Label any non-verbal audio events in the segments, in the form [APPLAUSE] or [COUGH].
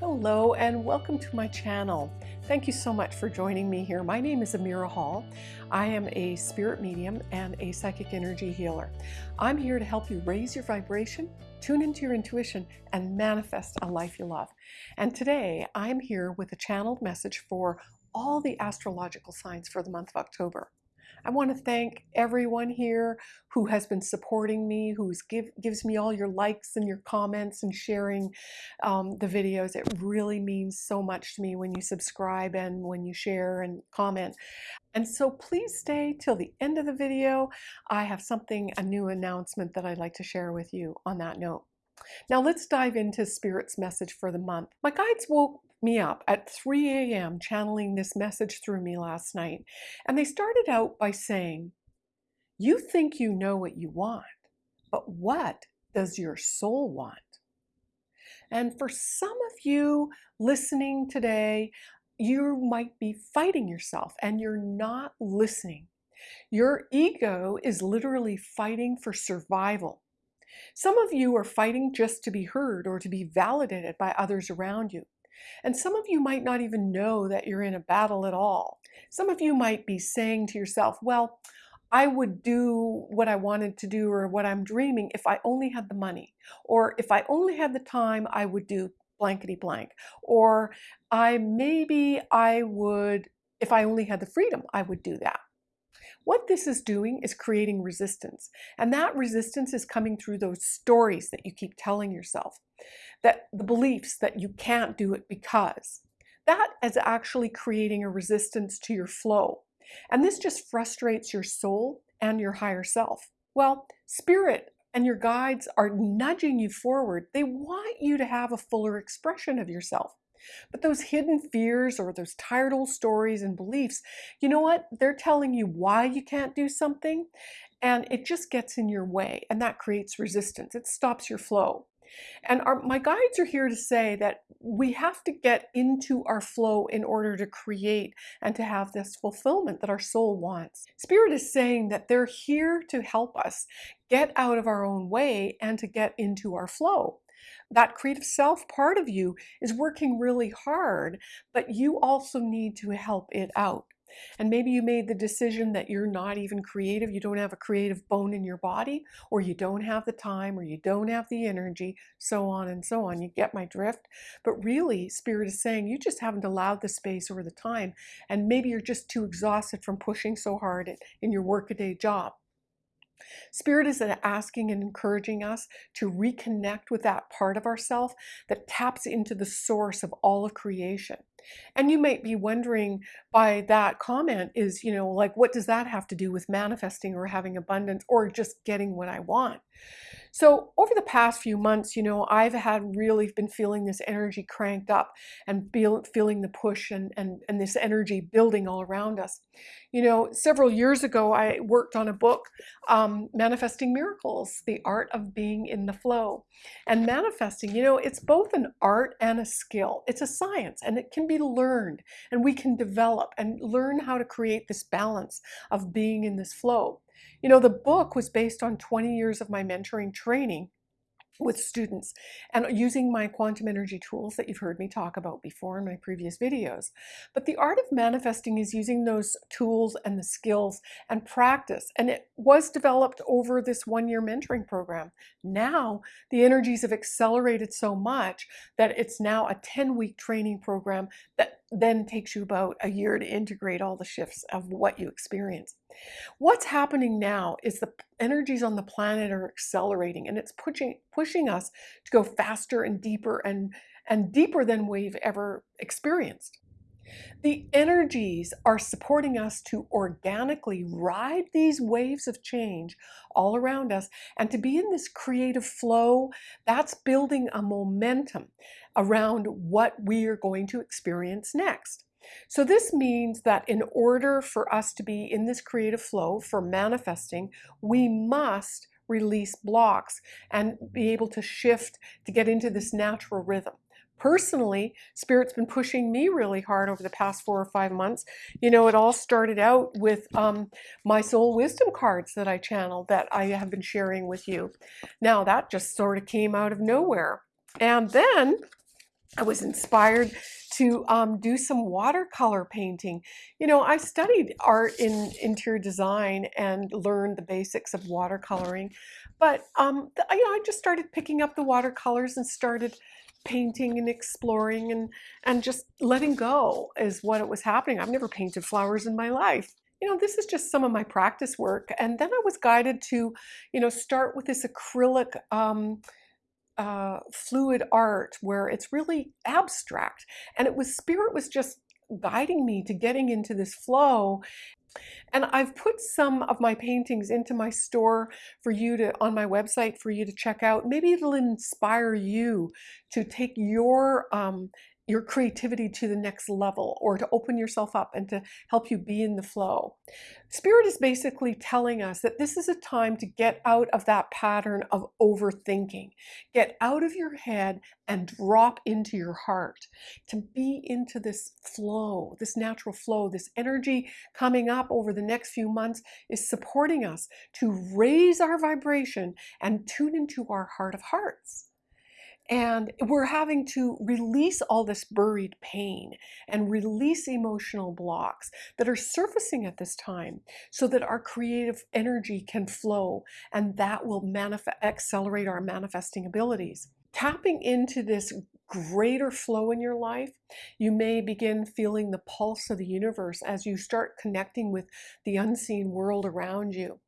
Hello and welcome to my channel. Thank you so much for joining me here. My name is Amira Hall. I am a spirit medium and a psychic energy healer. I'm here to help you raise your vibration, tune into your intuition, and manifest a life you love. And today I'm here with a channeled message for all the astrological signs for the month of October. I want to thank everyone here who has been supporting me, who give, gives me all your likes and your comments and sharing um, the videos. It really means so much to me when you subscribe and when you share and comment. And so please stay till the end of the video. I have something, a new announcement that I'd like to share with you on that note. Now let's dive into Spirit's message for the month. My guides woke me up at 3 a.m. channeling this message through me last night. And they started out by saying, You think you know what you want, but what does your soul want? And for some of you listening today, you might be fighting yourself and you're not listening. Your ego is literally fighting for survival. Some of you are fighting just to be heard or to be validated by others around you. And some of you might not even know that you're in a battle at all. Some of you might be saying to yourself, well, I would do what I wanted to do or what I'm dreaming if I only had the money. Or if I only had the time, I would do blankety blank. Or I maybe I would, if I only had the freedom, I would do that. What this is doing is creating resistance. And that resistance is coming through those stories that you keep telling yourself, that the beliefs that you can't do it because. That is actually creating a resistance to your flow. And this just frustrates your soul and your higher self. Well, spirit and your guides are nudging you forward. They want you to have a fuller expression of yourself. But those hidden fears or those tired old stories and beliefs, you know what? They're telling you why you can't do something and it just gets in your way and that creates resistance. It stops your flow. And our, my guides are here to say that we have to get into our flow in order to create and to have this fulfillment that our soul wants. Spirit is saying that they're here to help us get out of our own way and to get into our flow that creative self part of you is working really hard, but you also need to help it out. And maybe you made the decision that you're not even creative, you don't have a creative bone in your body, or you don't have the time, or you don't have the energy, so on and so on. You get my drift? But really, Spirit is saying you just haven't allowed the space or the time, and maybe you're just too exhausted from pushing so hard in your workaday job. Spirit is asking and encouraging us to reconnect with that part of ourself that taps into the source of all of creation. And you might be wondering by that comment is, you know, like, what does that have to do with manifesting or having abundance or just getting what I want? So over the past few months, you know, I've had really been feeling this energy cranked up and feel, feeling the push and, and, and this energy building all around us. You know, several years ago, I worked on a book, um, Manifesting Miracles, The Art of Being in the Flow. And manifesting, you know, it's both an art and a skill. It's a science and it can be learned and we can develop and learn how to create this balance of being in this flow. You know, the book was based on 20 years of my mentoring training with students and using my quantum energy tools that you've heard me talk about before in my previous videos. But the art of manifesting is using those tools and the skills and practice. And it was developed over this one-year mentoring program. Now the energies have accelerated so much that it's now a 10-week training program that then takes you about a year to integrate all the shifts of what you experience. What's happening now is the energies on the planet are accelerating and it's pushing pushing us to go faster and deeper and and deeper than we've ever experienced. The energies are supporting us to organically ride these waves of change all around us and to be in this creative flow that's building a momentum around what we are going to experience next. So this means that in order for us to be in this creative flow for manifesting, we must release blocks and be able to shift to get into this natural rhythm. Personally, Spirit's been pushing me really hard over the past four or five months. You know, it all started out with um, my soul wisdom cards that I channeled that I have been sharing with you. Now that just sort of came out of nowhere. And then I was inspired to um, do some watercolor painting. You know, I studied art in interior design and learned the basics of watercoloring, but um, you know, I just started picking up the watercolors and started painting and exploring and and just letting go is what it was happening. I've never painted flowers in my life. You know, this is just some of my practice work, and then I was guided to, you know, start with this acrylic. Um, uh, fluid art where it's really abstract. And it was spirit was just guiding me to getting into this flow. And I've put some of my paintings into my store for you to, on my website for you to check out. Maybe it'll inspire you to take your um, your creativity to the next level or to open yourself up and to help you be in the flow. Spirit is basically telling us that this is a time to get out of that pattern of overthinking. Get out of your head and drop into your heart, to be into this flow, this natural flow, this energy coming up over the next few months is supporting us to raise our vibration and tune into our heart of hearts. And we're having to release all this buried pain and release emotional blocks that are surfacing at this time so that our creative energy can flow and that will accelerate our manifesting abilities. Tapping into this greater flow in your life, you may begin feeling the pulse of the universe as you start connecting with the unseen world around you.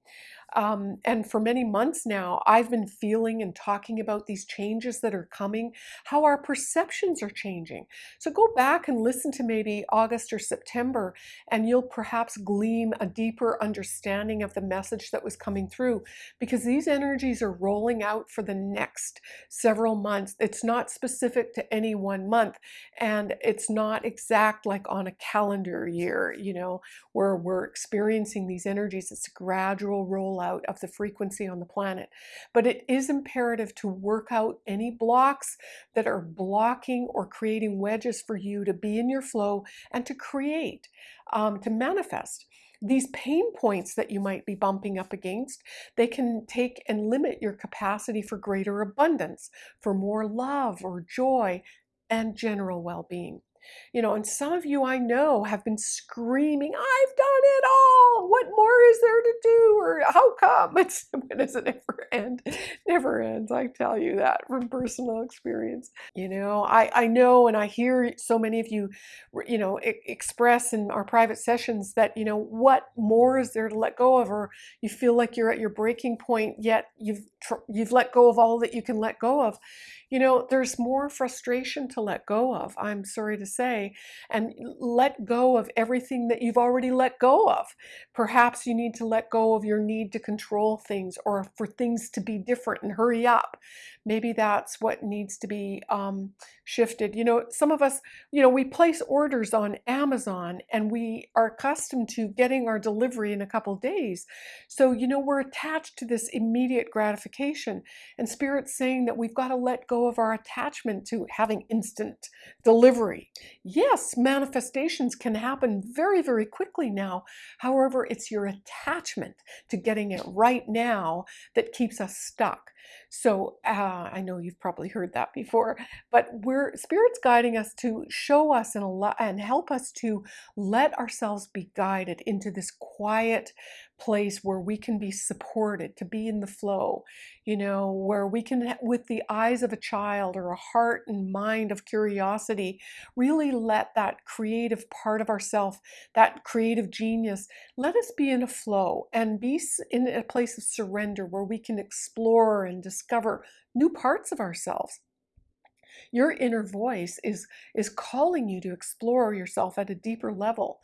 Um, and for many months now, I've been feeling and talking about these changes that are coming, how our perceptions are changing. So go back and listen to maybe August or September, and you'll perhaps glean a deeper understanding of the message that was coming through because these energies are rolling out for the next several months. It's not specific to any one month, and it's not exact like on a calendar year, you know, where we're experiencing these energies. It's a gradual roll out of the frequency on the planet. But it is imperative to work out any blocks that are blocking or creating wedges for you to be in your flow and to create, um, to manifest these pain points that you might be bumping up against, they can take and limit your capacity for greater abundance, for more love or joy and general well-being. You know, and some of you I know have been screaming, I've done it all. What more is there to do? Or how come? [LAUGHS] It's, when does it never end? Never ends. I tell you that from personal experience. You know, I, I know and I hear so many of you, you know, express in our private sessions that, you know, what more is there to let go of? Or you feel like you're at your breaking point, yet you've, you've let go of all that you can let go of you know, there's more frustration to let go of, I'm sorry to say, and let go of everything that you've already let go of. Perhaps you need to let go of your need to control things or for things to be different and hurry up. Maybe that's what needs to be um, shifted. You know, some of us, you know, we place orders on Amazon and we are accustomed to getting our delivery in a couple days. So, you know, we're attached to this immediate gratification. And Spirit's saying that we've got to let go of our attachment to having instant delivery. Yes, manifestations can happen very, very quickly now. However, it's your attachment to getting it right now that keeps us stuck. So uh, I know you've probably heard that before, but we're Spirit's guiding us to show us and, and help us to let ourselves be guided into this quiet place where we can be supported, to be in the flow, you know, where we can, with the eyes of a child or a heart and mind of curiosity, really let that creative part of ourself, that creative genius, let us be in a flow and be in a place of surrender where we can explore and discover new parts of ourselves. Your inner voice is, is calling you to explore yourself at a deeper level.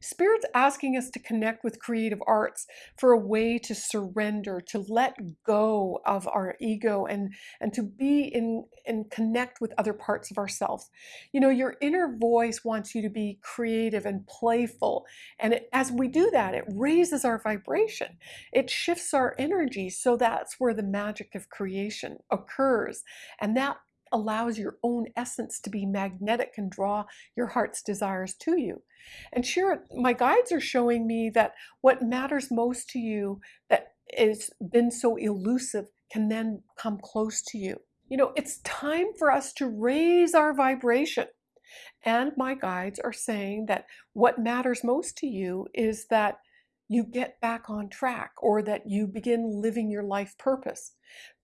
Spirit's asking us to connect with creative arts for a way to surrender, to let go of our ego and, and to be in and connect with other parts of ourselves. You know, your inner voice wants you to be creative and playful. And it, as we do that, it raises our vibration. It shifts our energy. So that's where the magic of creation occurs. And that allows your own essence to be magnetic and draw your heart's desires to you. And sure, my guides are showing me that what matters most to you that has been so elusive can then come close to you. You know, it's time for us to raise our vibration. And my guides are saying that what matters most to you is that you get back on track or that you begin living your life purpose.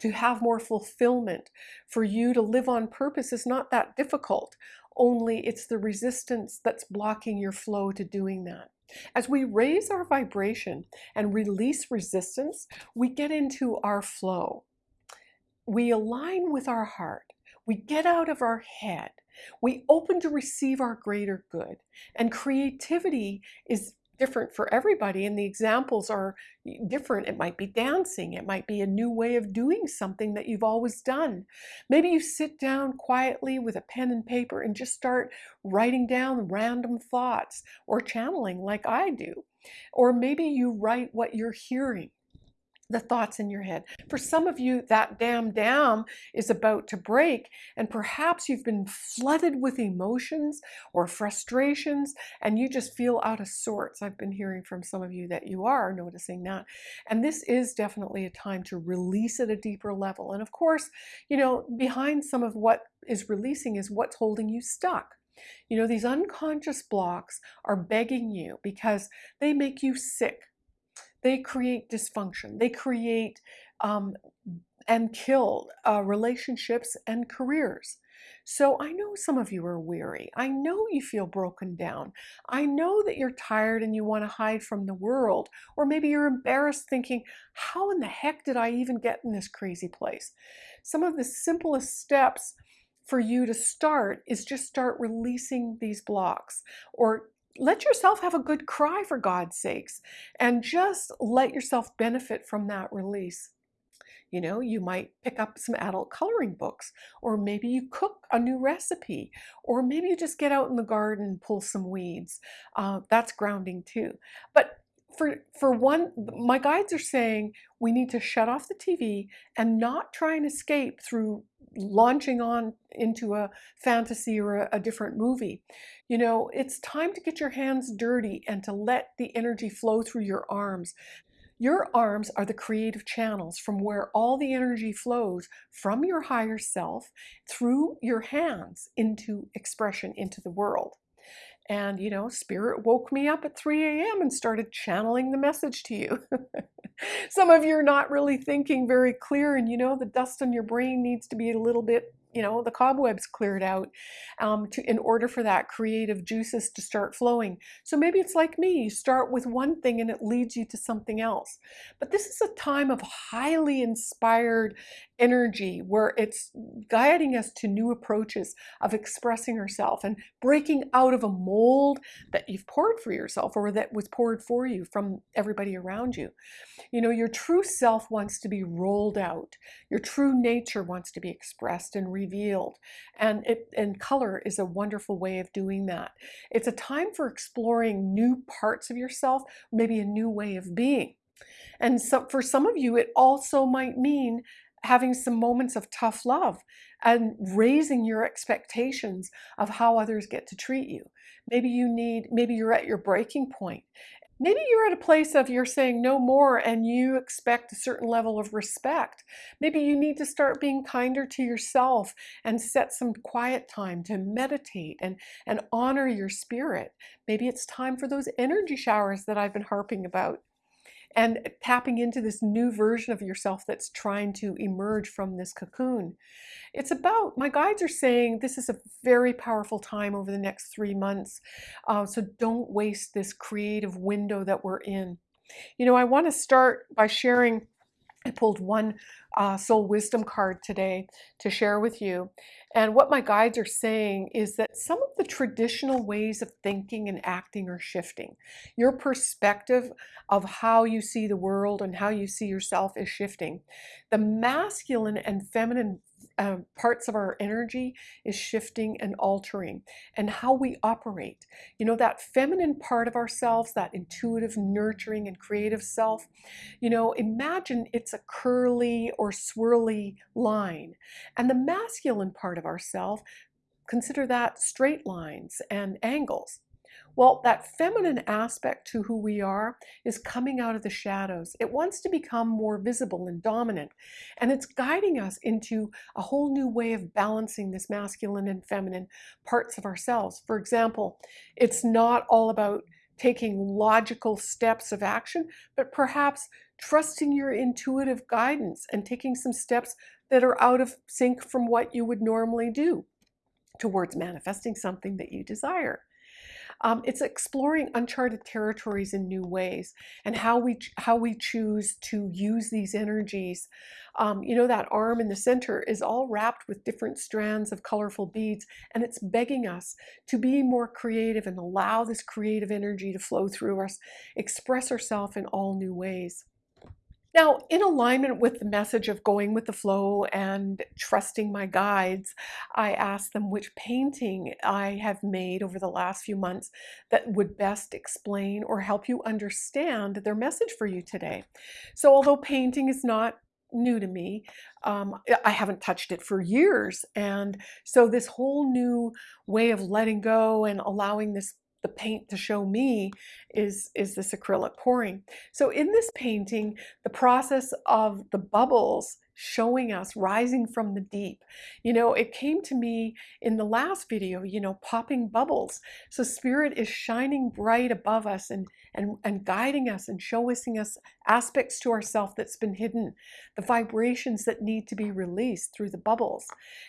To have more fulfillment, for you to live on purpose is not that difficult, only it's the resistance that's blocking your flow to doing that. As we raise our vibration and release resistance, we get into our flow. We align with our heart. We get out of our head. We open to receive our greater good. And creativity is different for everybody and the examples are different. It might be dancing. It might be a new way of doing something that you've always done. Maybe you sit down quietly with a pen and paper and just start writing down random thoughts or channeling like I do. Or maybe you write what you're hearing the thoughts in your head. For some of you, that dam dam is about to break, and perhaps you've been flooded with emotions or frustrations, and you just feel out of sorts. I've been hearing from some of you that you are noticing that. And this is definitely a time to release at a deeper level. And of course, you know, behind some of what is releasing is what's holding you stuck. You know, these unconscious blocks are begging you because they make you sick they create dysfunction. They create um, and kill uh, relationships and careers. So I know some of you are weary. I know you feel broken down. I know that you're tired and you want to hide from the world. Or maybe you're embarrassed thinking, how in the heck did I even get in this crazy place? Some of the simplest steps for you to start is just start releasing these blocks or let yourself have a good cry for God's sakes and just let yourself benefit from that release. You know, you might pick up some adult coloring books, or maybe you cook a new recipe, or maybe you just get out in the garden pull some weeds. Uh, that's grounding too. But for for one my guides are saying we need to shut off the TV and not try and escape through launching on into a fantasy or a, a, different movie. You know, it's time to get your hands dirty and to let the energy flow through your arms. Your arms are the creative channels from where all the energy flows from your higher self through your hands into expression into the world. And, you know, spirit woke me up at 3 a.m. and started channeling the message to you. [LAUGHS] Some of you are not really thinking very clear, and you know, the dust on your brain needs to be a little bit you know, the cobwebs cleared out um, to, in order for that creative juices to start flowing. So maybe it's like me, you start with one thing and it leads you to something else. But this is a time of highly inspired energy where it's guiding us to new approaches of expressing ourselves and breaking out of a mold that you've poured for yourself or that was poured for you from everybody around you. You know, your true self wants to be rolled out. Your true nature wants to be expressed and revealed. And, it, and color is a wonderful way of doing that. It's a time for exploring new parts of yourself, maybe a new way of being. And so for some of you, it also might mean having some moments of tough love and raising your expectations of how others get to treat you. Maybe you need, maybe you're at your breaking point Maybe you're at a place of you're saying no more and you expect a certain level of respect. Maybe you need to start being kinder to yourself and set some quiet time to meditate and, and honor your spirit. Maybe it's time for those energy showers that I've been harping about and tapping into this new version of yourself that's trying to emerge from this cocoon. It's about, my guides are saying this is a very powerful time over the next three months. Uh, so don't waste this creative window that we're in. You know, I want to start by sharing I pulled one uh, soul wisdom card today to share with you. And what my guides are saying is that some of the traditional ways of thinking and acting are shifting. Your perspective of how you see the world and how you see yourself is shifting. The masculine and feminine uh, parts of our energy is shifting and altering and how we operate. You know, that feminine part of ourselves, that intuitive, nurturing, and creative self, you know, imagine it's a curly or swirly line. And the masculine part of ourself, consider that straight lines and angles. Well, that feminine aspect to who we are is coming out of the shadows. It wants to become more visible and dominant, and it's guiding us into a whole new way of balancing this masculine and feminine parts of ourselves. For example, it's not all about taking logical steps of action, but perhaps trusting your intuitive guidance and taking some steps that are out of sync from what you would normally do towards manifesting something that you desire. Um, it's exploring uncharted territories in new ways and how we how we choose to use these energies. Um, you know, that arm in the center is all wrapped with different strands of colorful beads, and it's begging us to be more creative and allow this creative energy to flow through us, express ourselves in all new ways. Now, in alignment with the message of going with the flow and trusting my guides, I asked them which painting I have made over the last few months that would best explain or help you understand their message for you today. So although painting is not new to me. Um, I haven't touched it for years. And so this whole new way of letting go and allowing this the paint to show me is, is this acrylic pouring. So in this painting, the process of the bubbles showing us rising from the deep. You know, it came to me in the last video, you know, popping bubbles. So spirit is shining bright above us and and, and guiding us and showing us aspects to ourself that's been hidden, the vibrations that need to be released through the bubbles.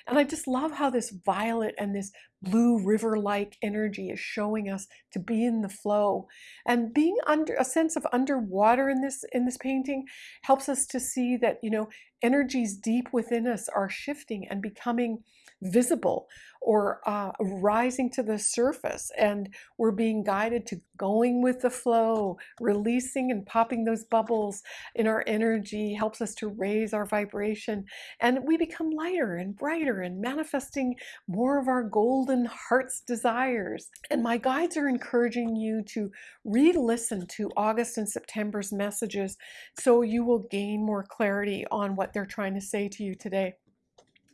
And I just love how this violet and this blue river-like energy is showing us to be in the flow and being under a sense of underwater in this in this painting helps us to see that you know energies deep within us are shifting and becoming visible or uh, rising to the surface and we're being guided to going with the flow releasing and popping those bubbles in our energy helps us to raise our vibration and we become lighter and brighter and manifesting more of our golden heart's desires. And my guides are encouraging you to re-listen to August and September's messages so you will gain more clarity on what they're trying to say to you today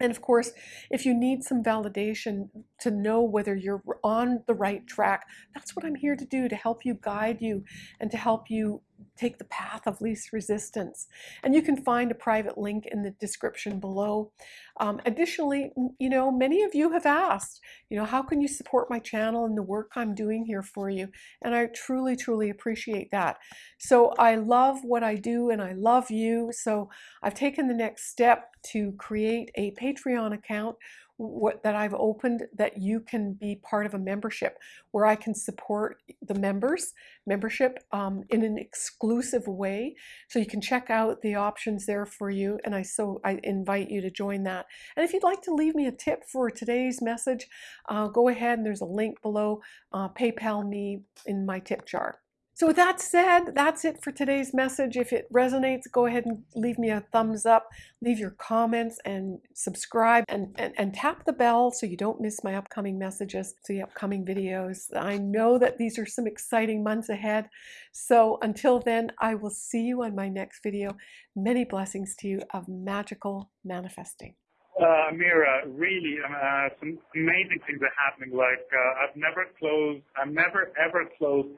and of course, if you need some validation to know whether you're on the right track, that's what I'm here to do, to help you guide you and to help you take the path of least resistance. And you can find a private link in the description below. Um, additionally, you know, many of you have asked, you know, how can you support my channel and the work I'm doing here for you? And I truly, truly appreciate that. So I love what I do and I love you. So I've taken the next step to create a Patreon account what, that I've opened that you can be part of a membership where I can support the members membership um, in an exclusive way. So you can check out the options there for you. And I so I invite you to join that. And if you'd like to leave me a tip for today's message, uh, go ahead and there's a link below. Uh, PayPal me in my tip jar. So that said, that's it for today's message. If it resonates, go ahead and leave me a thumbs up, leave your comments and subscribe and, and, and tap the bell so you don't miss my upcoming messages, the upcoming videos. I know that these are some exciting months ahead. So until then, I will see you on my next video. Many blessings to you of magical manifesting. Uh, Mira, really, uh, some amazing things are happening. Like, uh, I've never closed, I've never ever closed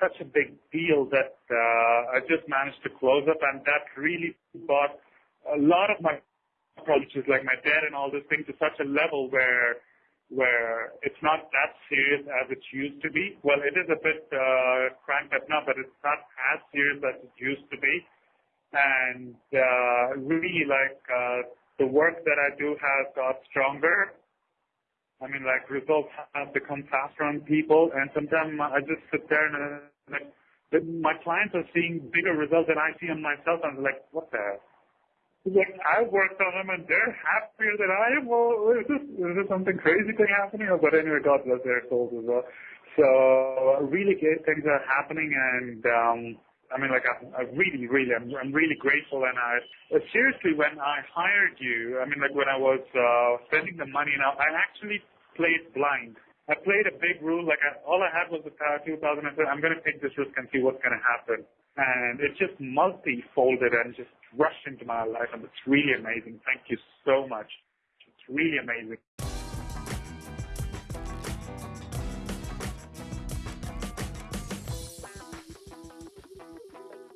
such a big deal that uh, I just managed to close up, and that really brought a lot of my approaches, like my debt and all this thing, to such a level where where it's not that serious as it used to be. Well, it is a bit uh, cranked up now, but it's not as serious as it used to be. And uh, really, like uh, the work that I do has got stronger I mean, like results have become faster on people, and sometimes I just sit there and uh, like my clients are seeing bigger results than I see on myself. I'm like, what the? Like I worked on them and they're happier than I am. Well, is this is this something crazy thing happening? But anyway, God bless their souls as well. So really great things are happening, and um, I mean, like I, I really, really, I'm, I'm really grateful. And I uh, seriously, when I hired you, I mean, like when I was uh, spending the money, now I actually played blind. I played a big rule, like I, all I had was the power 2000. I said, I'm going to take this risk and see what's going to happen. And it just multi-folded and just rushed into my life, and it's really amazing. Thank you so much. It's really amazing.